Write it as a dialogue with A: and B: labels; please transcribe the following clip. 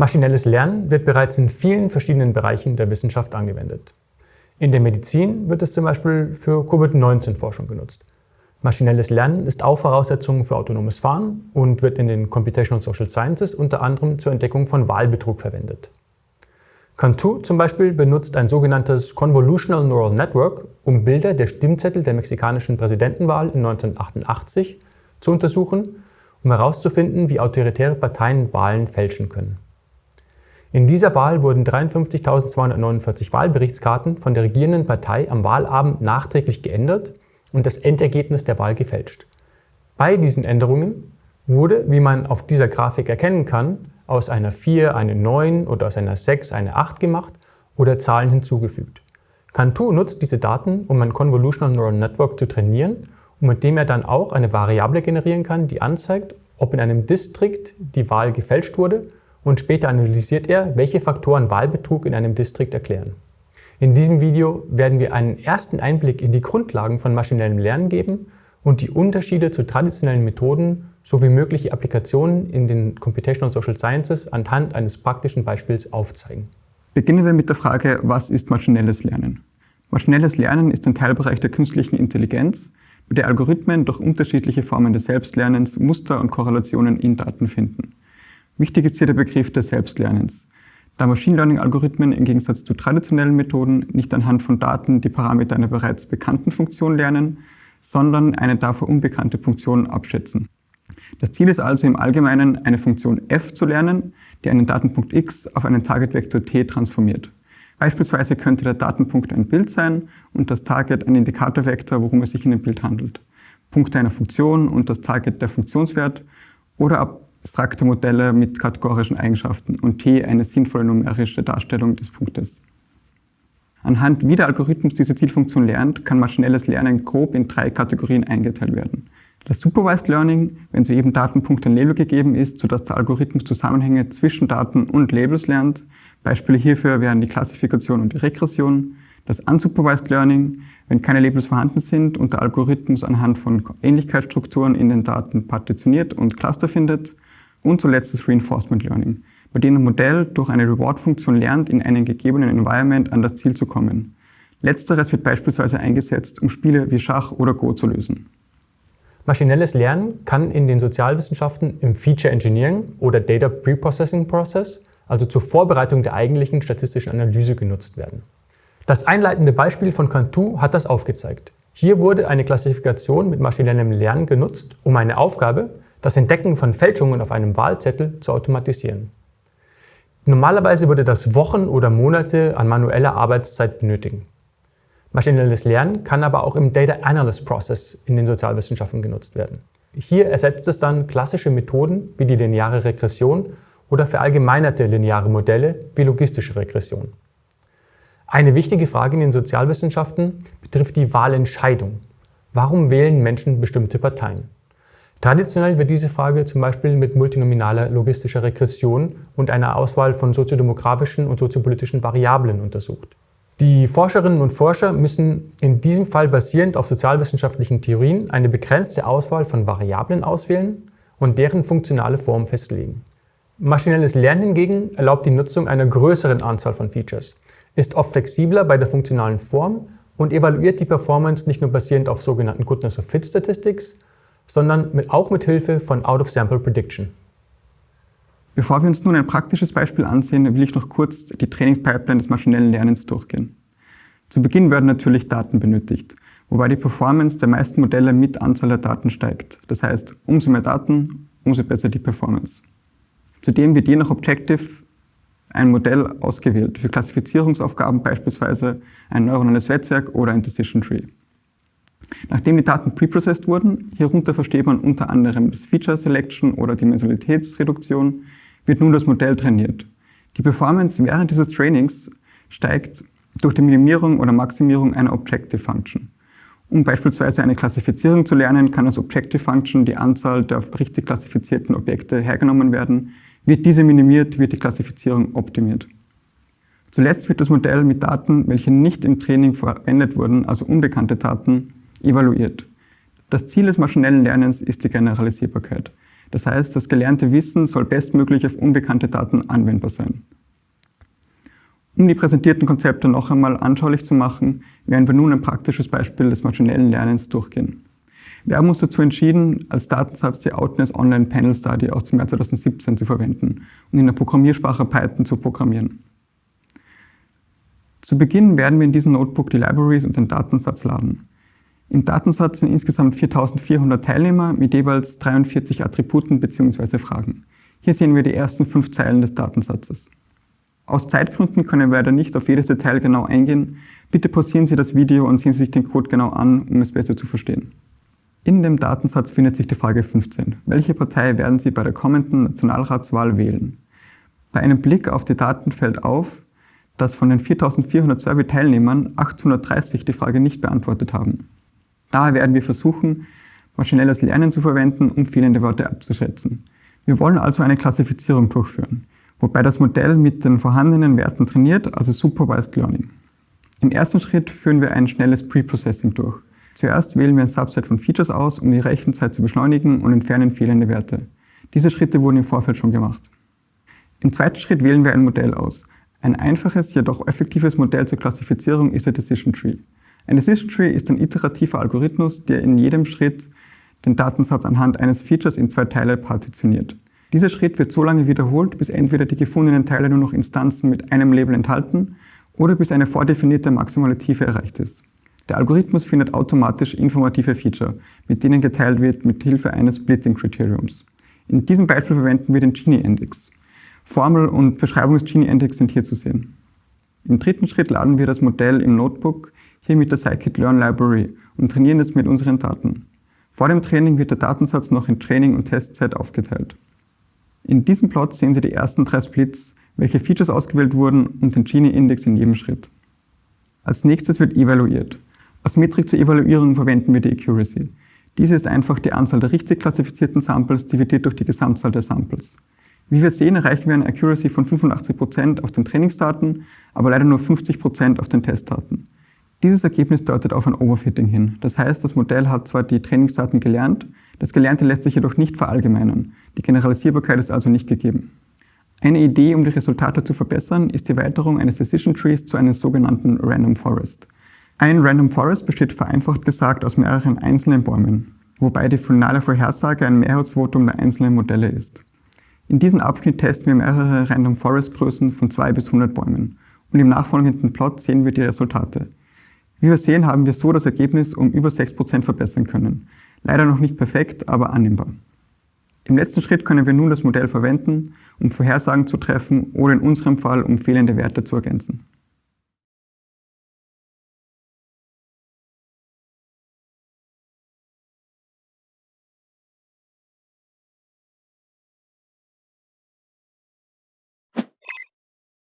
A: Maschinelles Lernen wird bereits in vielen verschiedenen Bereichen der Wissenschaft angewendet. In der Medizin wird es zum Beispiel für Covid-19-Forschung genutzt. Maschinelles Lernen ist auch Voraussetzung für autonomes Fahren und wird in den Computational Social Sciences unter anderem zur Entdeckung von Wahlbetrug verwendet. Cantu zum Beispiel benutzt ein sogenanntes Convolutional Neural Network, um Bilder der Stimmzettel der mexikanischen Präsidentenwahl in 1988 zu untersuchen, um herauszufinden, wie autoritäre Parteien Wahlen fälschen können. In dieser Wahl wurden 53.249 Wahlberichtskarten von der regierenden Partei am Wahlabend nachträglich geändert und das Endergebnis der Wahl gefälscht. Bei diesen Änderungen wurde, wie man auf dieser Grafik erkennen kann, aus einer 4 eine 9 oder aus einer 6 eine 8 gemacht oder Zahlen hinzugefügt. Cantu nutzt diese Daten, um ein Convolutional Neural Network zu trainieren und mit dem er dann auch eine Variable generieren kann, die anzeigt, ob in einem Distrikt die Wahl gefälscht wurde und später analysiert er, welche Faktoren Wahlbetrug in einem Distrikt erklären. In diesem Video werden wir einen ersten Einblick in die Grundlagen von maschinellem Lernen geben und die Unterschiede zu traditionellen Methoden sowie mögliche Applikationen in den Computational Social Sciences anhand eines praktischen Beispiels aufzeigen.
B: Beginnen wir mit der Frage, was ist maschinelles Lernen? Maschinelles Lernen ist ein Teilbereich der künstlichen Intelligenz, bei der Algorithmen durch unterschiedliche Formen des Selbstlernens Muster und Korrelationen in Daten finden. Wichtig ist hier der Begriff des Selbstlernens. Da Machine Learning-Algorithmen im Gegensatz zu traditionellen Methoden nicht anhand von Daten die Parameter einer bereits bekannten Funktion lernen, sondern eine dafür unbekannte Funktion abschätzen. Das Ziel ist also im Allgemeinen, eine Funktion f zu lernen, die einen Datenpunkt x auf einen Targetvektor t transformiert. Beispielsweise könnte der Datenpunkt ein Bild sein und das Target ein Indikatorvektor, worum es sich in dem Bild handelt. Punkte einer Funktion und das Target der Funktionswert oder abstrakte Modelle mit kategorischen Eigenschaften und T eine sinnvolle numerische Darstellung des Punktes. Anhand wie der Algorithmus diese Zielfunktion lernt, kann maschinelles Lernen grob in drei Kategorien eingeteilt werden. Das Supervised Learning, wenn jedem Datenpunkt ein Label gegeben ist, sodass der Algorithmus Zusammenhänge zwischen Daten und Labels lernt. Beispiele hierfür wären die Klassifikation und die Regression. Das Unsupervised Learning, wenn keine Labels vorhanden sind und der Algorithmus anhand von Ähnlichkeitsstrukturen in den Daten partitioniert und Cluster findet. Und zuletzt das Reinforcement Learning, bei dem ein Modell durch eine Reward-Funktion lernt, in einem gegebenen Environment an das Ziel zu kommen. Letzteres wird beispielsweise eingesetzt, um Spiele wie Schach oder Go zu lösen.
A: Maschinelles Lernen kann in den Sozialwissenschaften im Feature Engineering oder Data Preprocessing Process, also zur Vorbereitung der eigentlichen statistischen Analyse genutzt werden. Das einleitende Beispiel von Cantu hat das aufgezeigt. Hier wurde eine Klassifikation mit maschinellem Lernen genutzt, um eine Aufgabe, das Entdecken von Fälschungen auf einem Wahlzettel zu automatisieren. Normalerweise würde das Wochen oder Monate an manueller Arbeitszeit benötigen. Maschinelles Lernen kann aber auch im Data Analyst Process in den Sozialwissenschaften genutzt werden. Hier ersetzt es dann klassische Methoden wie die lineare Regression oder verallgemeinerte lineare Modelle wie logistische Regression. Eine wichtige Frage in den Sozialwissenschaften betrifft die Wahlentscheidung. Warum wählen Menschen bestimmte Parteien? Traditionell wird diese Frage zum Beispiel mit multinominaler logistischer Regression und einer Auswahl von soziodemografischen und soziopolitischen Variablen untersucht. Die Forscherinnen und Forscher müssen in diesem Fall basierend auf sozialwissenschaftlichen Theorien eine begrenzte Auswahl von Variablen auswählen und deren funktionale Form festlegen. Maschinelles Lernen hingegen erlaubt die Nutzung einer größeren Anzahl von Features, ist oft flexibler bei der funktionalen Form und evaluiert die Performance nicht nur basierend auf sogenannten Goodness of Fit Statistics, sondern mit, auch mit Hilfe von Out-of-Sample Prediction.
B: Bevor wir uns nun ein praktisches Beispiel ansehen, will ich noch kurz die Trainingspipeline des maschinellen Lernens durchgehen. Zu Beginn werden natürlich Daten benötigt, wobei die Performance der meisten Modelle mit Anzahl der Daten steigt. Das heißt, umso mehr Daten, umso besser die Performance. Zudem wird je nach Objective ein Modell ausgewählt, für Klassifizierungsaufgaben beispielsweise ein neuronales Netzwerk oder ein Decision Tree. Nachdem die Daten preprocessed wurden, hierunter versteht man unter anderem das Feature Selection oder Dimensionalitätsreduktion, wird nun das Modell trainiert. Die Performance während dieses Trainings steigt durch die Minimierung oder Maximierung einer Objective Function. Um beispielsweise eine Klassifizierung zu lernen, kann als Objective Function die Anzahl der richtig klassifizierten Objekte hergenommen werden. Wird diese minimiert, wird die Klassifizierung optimiert. Zuletzt wird das Modell mit Daten, welche nicht im Training verwendet wurden, also unbekannte Daten, evaluiert. Das Ziel des maschinellen Lernens ist die Generalisierbarkeit. Das heißt, das gelernte Wissen soll bestmöglich auf unbekannte Daten anwendbar sein. Um die präsentierten Konzepte noch einmal anschaulich zu machen, werden wir nun ein praktisches Beispiel des maschinellen Lernens durchgehen. Wir haben uns dazu entschieden, als Datensatz die Outness Online Panel Study aus dem Jahr 2017 zu verwenden und in der Programmiersprache Python zu programmieren. Zu Beginn werden wir in diesem Notebook die Libraries und den Datensatz laden. Im Datensatz sind insgesamt 4400 Teilnehmer mit jeweils 43 Attributen bzw. Fragen. Hier sehen wir die ersten fünf Zeilen des Datensatzes. Aus Zeitgründen können wir leider nicht auf jedes Detail genau eingehen. Bitte pausieren Sie das Video und sehen Sie sich den Code genau an, um es besser zu verstehen. In dem Datensatz findet sich die Frage 15. Welche Partei werden Sie bei der kommenden Nationalratswahl wählen? Bei einem Blick auf die Daten fällt auf, dass von den 4400 Survey-Teilnehmern 830 die Frage nicht beantwortet haben. Daher werden wir versuchen, maschinelles Lernen zu verwenden, um fehlende Wörter abzuschätzen. Wir wollen also eine Klassifizierung durchführen, wobei das Modell mit den vorhandenen Werten trainiert, also Supervised Learning. Im ersten Schritt führen wir ein schnelles Preprocessing durch. Zuerst wählen wir ein Subset von Features aus, um die Rechenzeit zu beschleunigen und entfernen fehlende Werte. Diese Schritte wurden im Vorfeld schon gemacht. Im zweiten Schritt wählen wir ein Modell aus. Ein einfaches, jedoch effektives Modell zur Klassifizierung ist der Decision Tree. Ein Decision Tree ist ein iterativer Algorithmus, der in jedem Schritt den Datensatz anhand eines Features in zwei Teile partitioniert. Dieser Schritt wird so lange wiederholt, bis entweder die gefundenen Teile nur noch Instanzen mit einem Label enthalten oder bis eine vordefinierte maximale Tiefe erreicht ist. Der Algorithmus findet automatisch informative Feature, mit denen geteilt wird mit Hilfe eines Splitting-Kriteriums. In diesem Beispiel verwenden wir den Gini-Index. Formel und Beschreibung des Gini-Index sind hier zu sehen. Im dritten Schritt laden wir das Modell im Notebook, hier mit der Scikit-Learn Library und trainieren es mit unseren Daten. Vor dem Training wird der Datensatz noch in Training und Testzeit aufgeteilt. In diesem Plot sehen Sie die ersten drei Splits, welche Features ausgewählt wurden und den Gini-Index in jedem Schritt. Als nächstes wird evaluiert. Als Metrik zur Evaluierung verwenden wir die Accuracy. Diese ist einfach die Anzahl der richtig klassifizierten Samples dividiert durch die Gesamtzahl der Samples. Wie wir sehen, erreichen wir eine Accuracy von 85% auf den Trainingsdaten, aber leider nur 50% auf den Testdaten. Dieses Ergebnis deutet auf ein Overfitting hin. Das heißt, das Modell hat zwar die Trainingsdaten gelernt, das Gelernte lässt sich jedoch nicht verallgemeinern. Die Generalisierbarkeit ist also nicht gegeben. Eine Idee, um die Resultate zu verbessern, ist die Erweiterung eines Decision Trees zu einem sogenannten Random Forest. Ein Random Forest besteht vereinfacht gesagt aus mehreren einzelnen Bäumen, wobei die finale Vorhersage ein Mehrheitsvotum der einzelnen Modelle ist. In diesem Abschnitt testen wir mehrere Random Forest Größen von 2 bis 100 Bäumen und im nachfolgenden Plot sehen wir die Resultate. Wie wir sehen, haben wir so das Ergebnis um über 6% verbessern können. Leider noch nicht perfekt, aber annehmbar. Im letzten Schritt können wir nun das Modell verwenden, um Vorhersagen zu treffen oder in unserem Fall um fehlende Werte zu ergänzen.